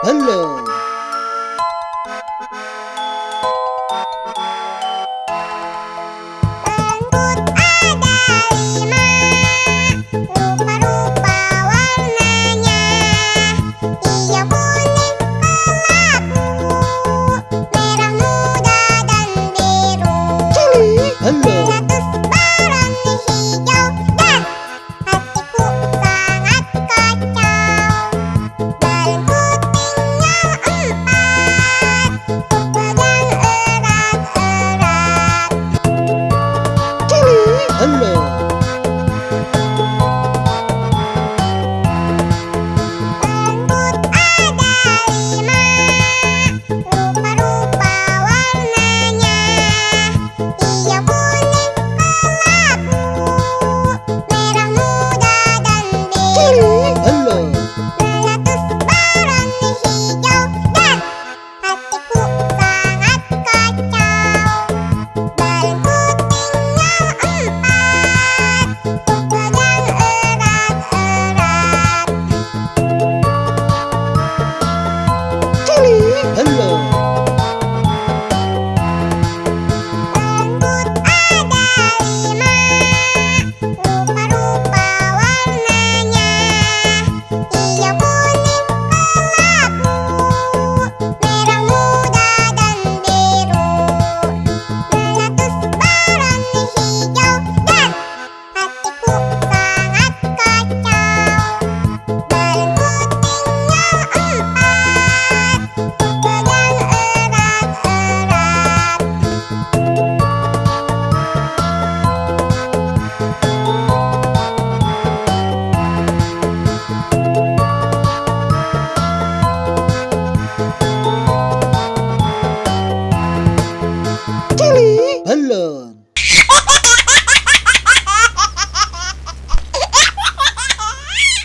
Hello.